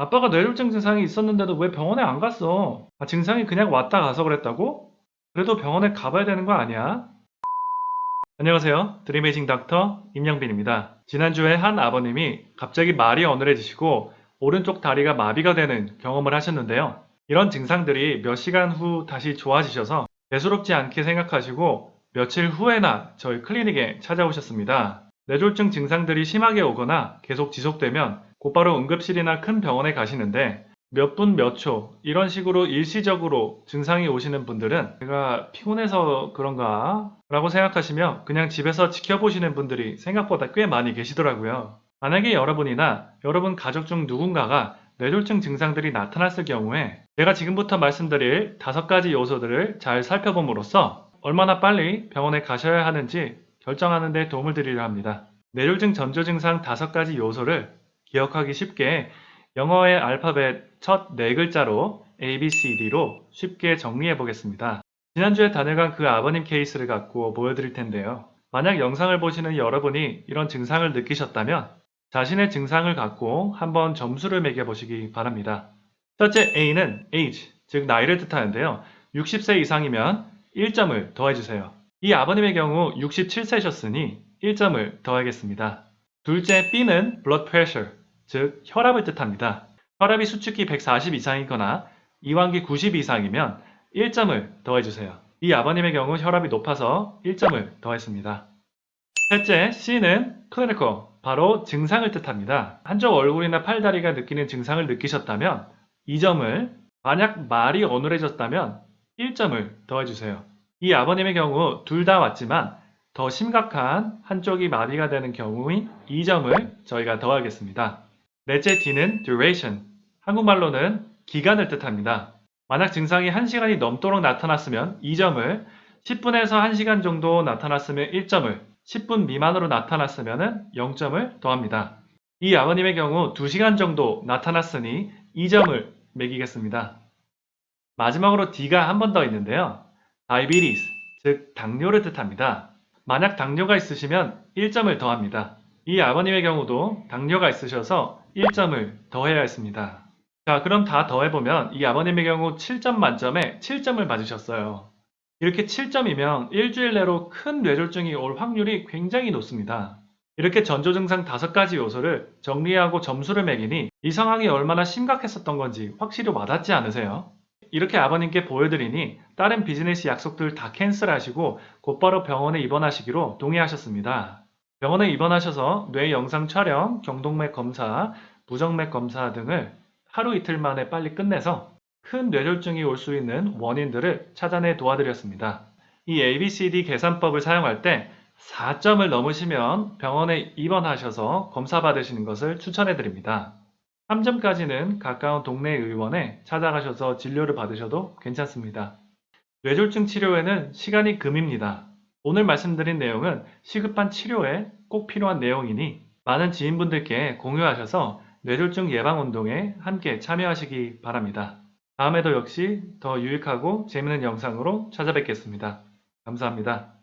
아빠가 뇌졸중 증상이 있었는데도 왜 병원에 안 갔어? 아, 증상이 그냥 왔다 가서 그랬다고? 그래도 병원에 가봐야 되는 거 아니야? 안녕하세요. 드리메이징 닥터 임영빈입니다. 지난주에 한 아버님이 갑자기 말이 어눌해지시고 오른쪽 다리가 마비가 되는 경험을 하셨는데요. 이런 증상들이 몇 시간 후 다시 좋아지셔서 대수롭지 않게 생각하시고 며칠 후에나 저희 클리닉에 찾아오셨습니다. 뇌졸중 증상들이 심하게 오거나 계속 지속되면 곧바로 응급실이나 큰 병원에 가시는데 몇 분 몇 초 이런 식으로 일시적으로 증상이 오시는 분들은 제가 피곤해서 그런가 라고 생각하시며 그냥 집에서 지켜보시는 분들이 생각보다 꽤 많이 계시더라고요. 만약에 여러분이나 여러분 가족 중 누군가가 뇌졸중 증상들이 나타났을 경우에 제가 지금부터 말씀드릴 다섯 가지 요소들을 잘 살펴봄으로써 얼마나 빨리 병원에 가셔야 하는지 결정하는 데 도움을 드리려 합니다. 뇌졸중 전조 증상 다섯 가지 요소를 기억하기 쉽게 영어의 알파벳 첫 네 글자로 A, B, C, D로 쉽게 정리해 보겠습니다. 지난주에 다녀간 그 아버님 케이스를 갖고 보여드릴 텐데요. 만약 영상을 보시는 여러분이 이런 증상을 느끼셨다면 자신의 증상을 갖고 한번 점수를 매겨보시기 바랍니다. 첫째 A는 age, 즉 나이를 뜻하는데요. 60세 이상이면 1점을 더해주세요. 이 아버님의 경우 67세셨으니 1점을 더하겠습니다. 둘째 B는 blood pressure, 즉 혈압을 뜻합니다. 혈압이 수축기 140 이상이거나 이완기 90 이상이면 1점을 더해주세요. 이 아버님의 경우 혈압이 높아서 1점을 더했습니다. 셋째 C는 clinical, 바로 증상을 뜻합니다. 한쪽 얼굴이나 팔다리가 느끼는 증상을 느끼셨다면 2점을, 만약 말이 어눌해졌다면 1점을 더해주세요. 이 아버님의 경우 둘 다 왔지만 더 심각한 한쪽이 마비가 되는 경우인 2점을 저희가 더하겠습니다. 넷째 D는 duration, 한국말로는 기간을 뜻합니다. 만약 증상이 1시간이 넘도록 나타났으면 2점을, 10분에서 1시간 정도 나타났으면 1점을, 10분 미만으로 나타났으면 0점을 더합니다. 이 아버님의 경우 2시간 정도 나타났으니 2점을 매기겠습니다. 마지막으로 D가 한 번 더 있는데요. diabetes, 즉 당뇨를 뜻합니다. 만약 당뇨가 있으시면 1점을 더합니다. 이 아버님의 경우도 당뇨가 있으셔서 1점을 더해야 했습니다. 자, 그럼 다 더해보면 이 아버님의 경우 7점 만점에 7점을 맞으셨어요. 이렇게 7점이면 일주일 내로 큰 뇌졸중이 올 확률이 굉장히 높습니다. 이렇게 전조 증상 5가지 요소를 정리하고 점수를 매기니 이 상황이 얼마나 심각했었던 건지 확실히 와닿지 않으세요? 이렇게 아버님께 보여드리니 다른 비즈니스 약속들 다 캔슬하시고 곧바로 병원에 입원하시기로 동의하셨습니다. 병원에 입원하셔서 뇌 영상 촬영, 경동맥 검사, 부정맥 검사 등을 하루 이틀 만에 빨리 끝내서 큰 뇌졸중이 올 수 있는 원인들을 찾아내 도와드렸습니다. 이 ABCD 계산법을 사용할 때 4점을 넘으시면 병원에 입원하셔서 검사 받으시는 것을 추천해 드립니다. 3점까지는 가까운 동네 의원에 찾아가셔서 진료를 받으셔도 괜찮습니다. 뇌졸중 치료에는 시간이 금입니다. 오늘 말씀드린 내용은 시급한 치료에 꼭 필요한 내용이니 많은 지인분들께 공유하셔서 뇌졸중 예방 운동에 함께 참여하시기 바랍니다. 다음에도 역시 더 유익하고 재미있는 영상으로 찾아뵙겠습니다. 감사합니다.